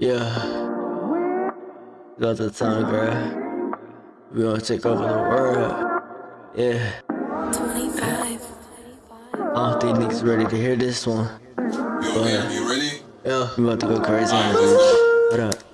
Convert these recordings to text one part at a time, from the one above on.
Yeah. Got the time, girl. We gonna take over the world. Yeah. 25. I don't think niggas ready to hear this one. Yo, man, you ready? Yeah. We about to go crazy on this bitch. What up?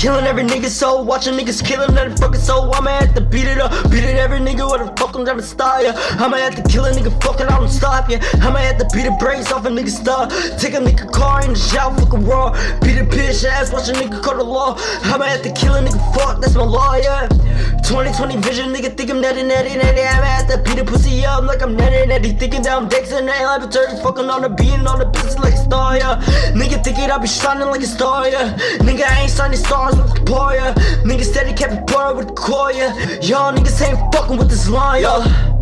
Killing every nigga soul, watching niggas killing every fucking soul. I'ma have to beat it up, beat it every nigga with a fucking to style ya. I'ma have to kill a nigga, fucking I don't stop ya. I'ma have to beat the brakes off a nigga star. Take a nigga car in the shower, fucking raw. Beat a bitch ass, watch a nigga call the law. I'ma have to kill a nigga, fuck, that's my law, yeah. 2020 vision, nigga think I'm netty, netty, netty. I'ma have to beat a pussy up like I'm netty, netty. Thinking down decks and I be turning fucking on the beat and on the business like a star, yeah. Nigga thinking I be shining like a star, yeah. Nigga, I ain't signing stars with the boy, yeah. Nigga steady kept it boy with the core. Y'all niggas ain't fucking with this line, yeah.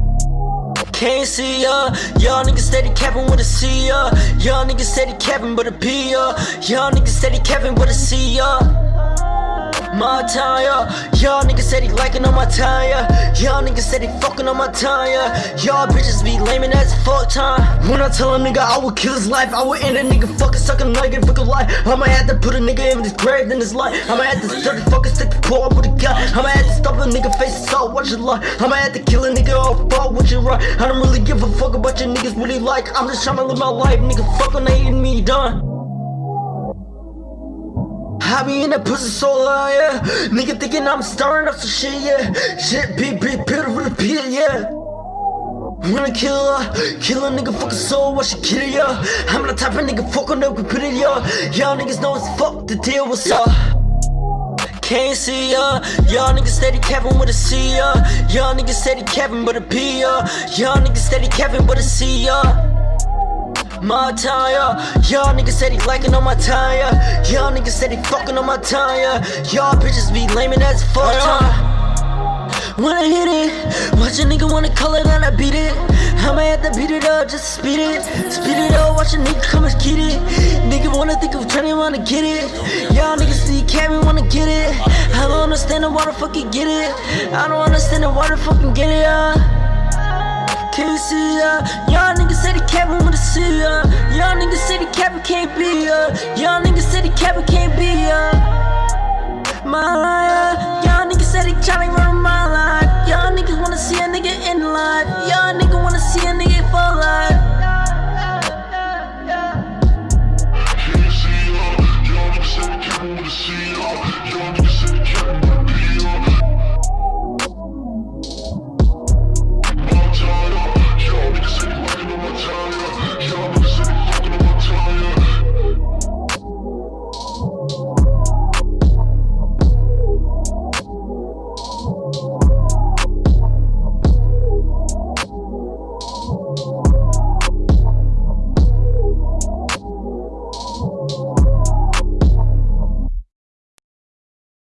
Can't see ya, y'all niggas steady capping with a C ya. Y'all niggas steady capping with a P ya. Y'all niggas steady capping with a C ya. My time, yeah. Y'all niggas said he liking on my time, yeah. Y'all niggas said he fucking on my time, yeah. Y'all bitches be laming as fuck time. When I tell a nigga I would kill his life, I would end a nigga fucking sucking like a fucking life. I'ma have to put a nigga in his grave in his life. I'ma have to dirty fucking stick the core with a gun. I'ma have to stop a nigga face so watch it lie. I'ma have to kill a nigga off fall what you right. I don't really give a fuck about your niggas really like. I'm just trying to live my life, nigga. Fucking hating me done. I be in that pussy so long, yeah. Nigga thinking I'm stirring up some shit, yeah. Shit, big, big, bitter with a pit, yeah. Wanna kill her, kill a nigga fucking soul, what she kill ya? I'm the type of nigga fucking up with it, ya. Y'all niggas know it's fuck the deal, what's up? Can't see ya, y'all niggas steady Kevin with a C ya. Y'all niggas steady capping with a P ya. Y'all niggas steady capping with a C ya. My tire, y'all niggas said he liking on my tire. Y'all niggas said he fucking on my tire. Y'all bitches be laming as fuck time. When I hit it, watch a nigga wanna call it and I beat it. I'ma have to beat it up, just speed it. Speed it up, watch a nigga come and get it. Nigga wanna think of trying wanna get it. Y'all niggas see Cammy wanna get it. I don't understand the water fucking get it. I don't understand the water fucking get it, uh. Can't see ya, y'all niggas said he kept with the see ya. Uh. Y'all niggas said he kept can't be ya. Y'all niggas said he kept can't be ya. My liar, y'all niggas said he tryna run